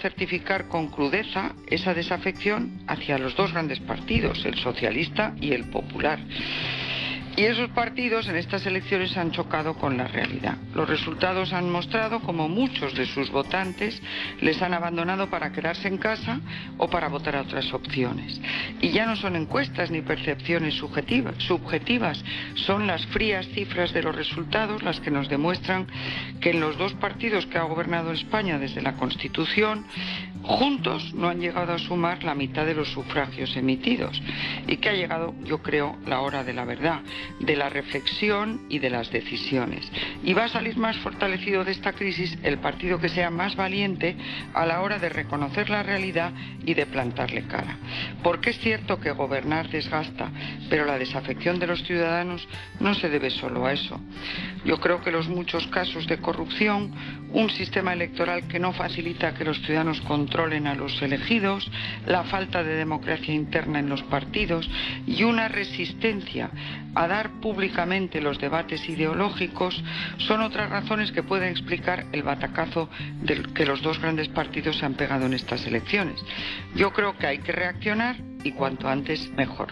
certificar con crudeza esa desafección hacia los dos grandes partidos, el socialista y el popular. Y esos partidos en estas elecciones han chocado con la realidad. Los resultados han mostrado como muchos de sus votantes les han abandonado para quedarse en casa o para votar a otras opciones. Y ya no son encuestas ni percepciones subjetivas, subjetivas, son las frías cifras de los resultados las que nos demuestran que en los dos partidos que ha gobernado España desde la Constitución, juntos no han llegado a sumar la mitad de los sufragios emitidos y que ha llegado, yo creo, la hora de la verdad de la reflexión y de las decisiones. Y va a salir más fortalecido de esta crisis el partido que sea más valiente a la hora de reconocer la realidad y de plantarle cara. Porque es cierto que gobernar desgasta, pero la desafección de los ciudadanos no se debe solo a eso. Yo creo que los muchos casos de corrupción, un sistema electoral que no facilita que los ciudadanos controlen a los elegidos, la falta de democracia interna en los partidos y una resistencia a dar públicamente los debates ideológicos son otras razones que pueden explicar el batacazo del que los dos grandes partidos se han pegado en estas elecciones. Yo creo que hay que reaccionar y cuanto antes mejor.